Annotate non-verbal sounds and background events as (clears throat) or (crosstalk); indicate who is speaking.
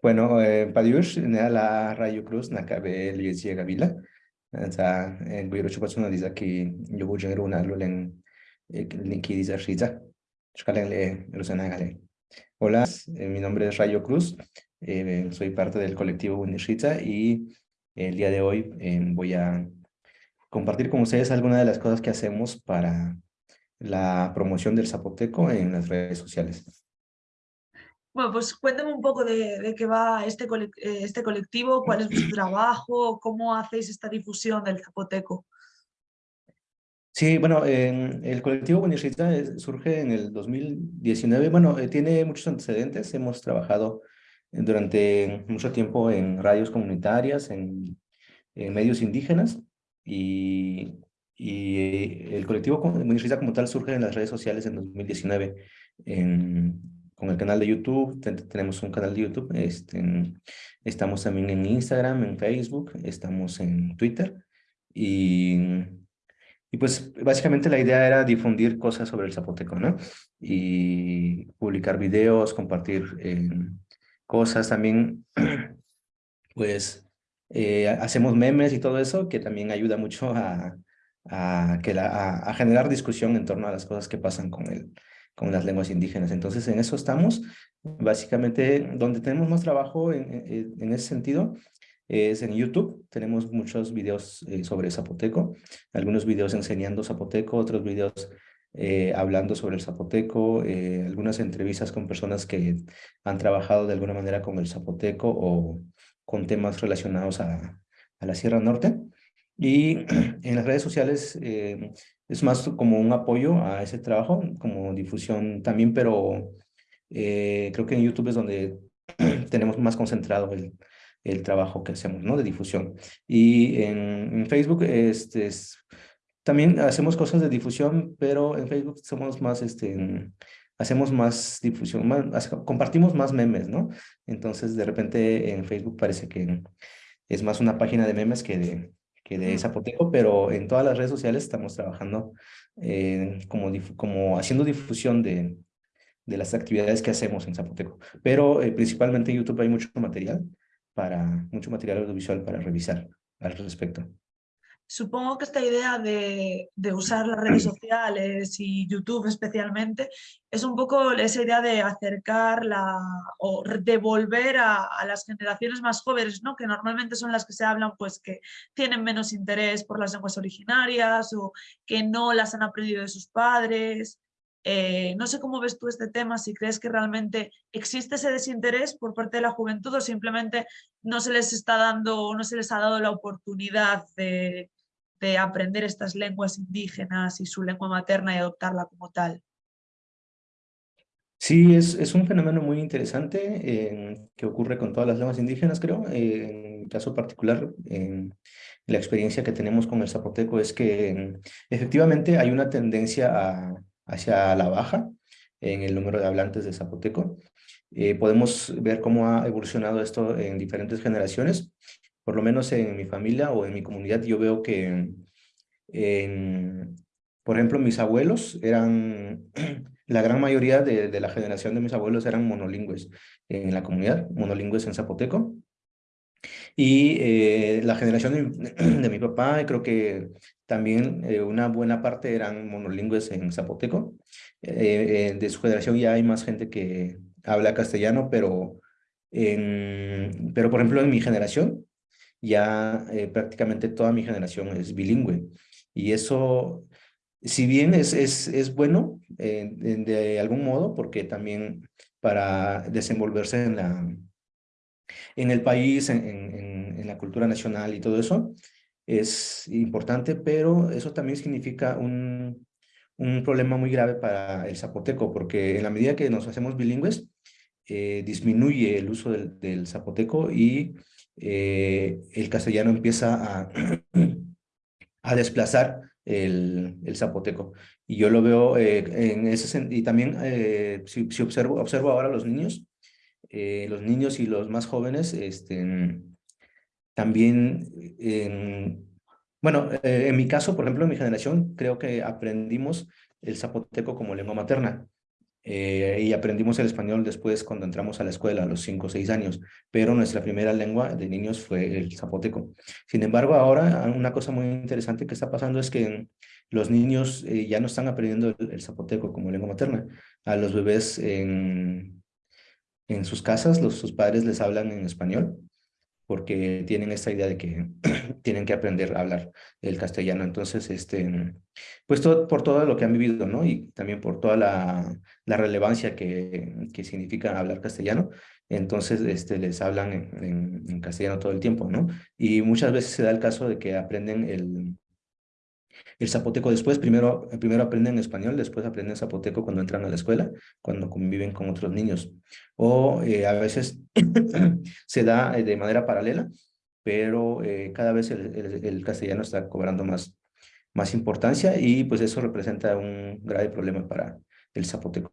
Speaker 1: Bueno, eh, Padiush, la Rayo Cruz, Nakabe, Liesi Gavila. Sa, Guiro Chupasuna dice que yo voy a una lulen, Linki dice Riza. Chukalen le, Rosana. Hola, mi nombre es Rayo Cruz, eh, soy parte del colectivo Unishita y el día de hoy eh, voy a compartir con ustedes algunas de las cosas que hacemos para la promoción del zapoteco en las redes sociales.
Speaker 2: Bueno, pues cuéntame un poco de, qué va este, eh, este colectivo, cuál es vuestro trabajo, cómo hacéis esta difusión del zapoteco.
Speaker 1: Sí, bueno, el colectivo Bonirrita surge en el 2019. Bueno, eh, tiene muchos antecedentes. Hemos trabajado durante mucho tiempo en radios comunitarias, en, medios indígenas y, y el colectivo Bonirrita como tal surge en las redes sociales en 2019. En, con el canal de YouTube, tenemos un canal de YouTube, este, estamos también en Instagram, en Facebook, estamos en Twitter y, y pues básicamente la idea era difundir cosas sobre el zapoteco, ¿no? Y publicar videos, compartir eh, cosas también, (clears throat) pues eh, hacemos memes y todo eso que también ayuda mucho a, a, que la, a generar discusión en torno a las cosas que pasan con el, con las lenguas indígenas. Entonces, en eso estamos. Básicamente, donde tenemos más trabajo en, en, ese sentido es en YouTube. Tenemos muchos videos eh, sobre zapoteco, algunos videos enseñando zapoteco, otros videos eh, hablando sobre el zapoteco, eh, algunas entrevistas con personas que han trabajado de alguna manera con el zapoteco o con temas relacionados a la Sierra Norte. Y (clears throat) en las redes sociales es más como un apoyo a ese trabajo, como difusión también, pero eh, creo que en YouTube es donde (clears throat) tenemos más concentrado el, el trabajo que hacemos, ¿no? De difusión. Y en, Facebook este, es, también hacemos cosas de difusión, pero en Facebook somos más, este, hacemos más difusión, más, compartimos más memes, ¿no? Entonces, de repente en Facebook parece que es más una página de memes que de, que de Zapoteco, pero en todas las redes sociales estamos trabajando eh, como, como haciendo difusión de, de las actividades que hacemos en Zapoteco. Pero eh, principalmente en YouTube hay mucho material, para, mucho material audiovisual para revisar al respecto.
Speaker 2: Supongo que esta idea de, usar las redes (clears throat) sociales y YouTube especialmente es un poco esa idea de acercar la, o devolver a, a, las generaciones más jóvenes, ¿no? que normalmente son las que se hablan, pues que tienen menos interés por las lenguas originarias o que no las han aprendido de sus padres. Eh, no sé cómo ves tú este tema, si crees que realmente existe ese desinterés por parte de la juventud o simplemente no se les está dando, no se les ha dado la oportunidad de, de aprender estas lenguas indígenas y su lengua materna y adoptarla como tal.
Speaker 1: Sí, es, es un fenómeno muy interesante eh, que ocurre con todas las lenguas indígenas, creo. Eh, en caso particular, en la experiencia que tenemos con el zapoteco es que efectivamente hay una tendencia hacia la baja en el número de hablantes de zapoteco. Eh, podemos ver cómo ha evolucionado esto en diferentes generaciones por lo menos en mi familia o en mi comunidad, yo veo que, por ejemplo, mis abuelos eran, (clears throat) la gran mayoría de, la generación de mis abuelos eran monolingües en la comunidad, monolingües en zapoteco. Y eh, la generación de, mi (clears throat) papá, creo que también eh, una buena parte eran monolingües en zapoteco. Eh, de su generación ya hay más gente que habla castellano, pero, pero por ejemplo en mi generación, ya eh, prácticamente toda mi generación es bilingüe. Y eso, si bien es, es, es bueno eh, de, algún modo, porque también para desenvolverse en, la, en el país, en, en, la cultura nacional y todo eso, es importante, pero eso también significa un, un problema muy grave para el zapoteco, porque en la medida que nos hacemos bilingües, eh, disminuye el uso del, del zapoteco y eh, el castellano empieza (clears throat) a, desplazar el, el, zapoteco. Y yo lo veo eh, en ese sentido, y también eh, si, si, observo, observo ahora los niños, los niños y los más jóvenes, este, también, bueno, en mi caso, por ejemplo, en mi generación, creo que aprendimos el zapoteco como lengua materna. Eh, y aprendimos el español después cuando entramos a la escuela a los 5 o 6 años, pero nuestra primera lengua de niños fue el zapoteco. Sin embargo, ahora una cosa muy interesante que está pasando es que los niños eh, ya no están aprendiendo el, zapoteco como lengua materna. A los bebés en, en sus casas, los, sus padres les hablan en español porque tienen esta idea de que (clears throat) tienen que aprender a hablar el castellano. Entonces, este, pues todo, por todo lo que han vivido, ¿no? Y también por toda la, la relevancia que, que, significa hablar castellano, entonces este, les hablan en, en, castellano todo el tiempo, ¿no? Y muchas veces se da el caso de que aprenden el, el zapoteco después, primero, primero aprenden español, después aprenden zapoteco cuando entran a la escuela, cuando conviven con otros niños. O eh, a veces (clears throat) se da eh, de manera paralela, pero eh, cada vez el, el, castellano está cobrando más, más importancia y pues eso representa un grave problema para el zapoteco.